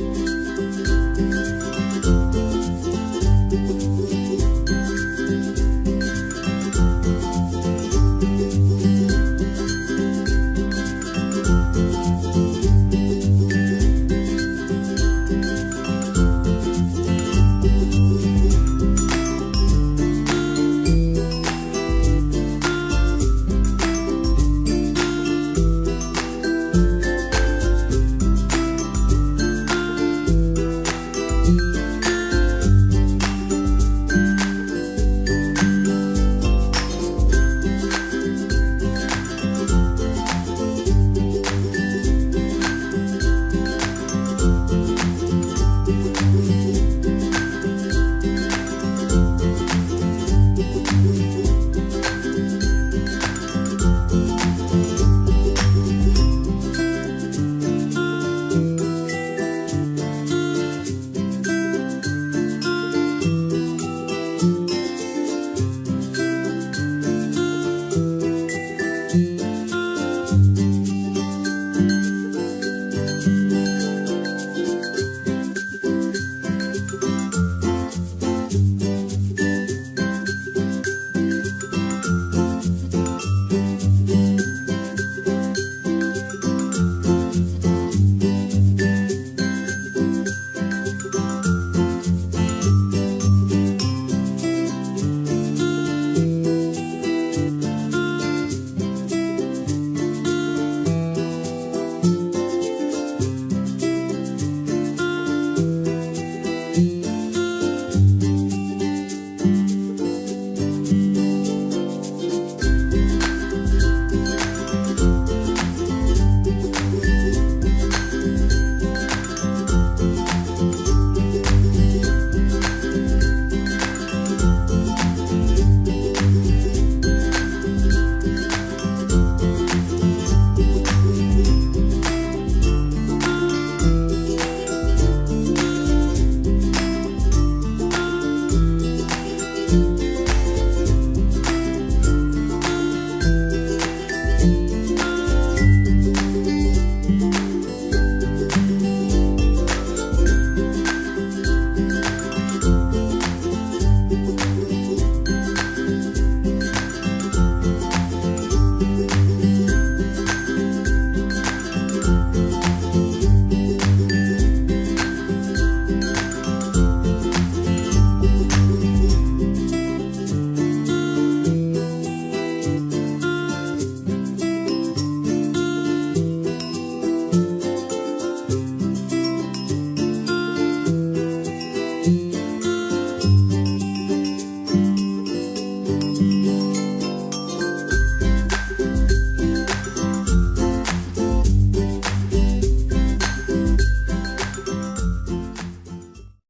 Bye.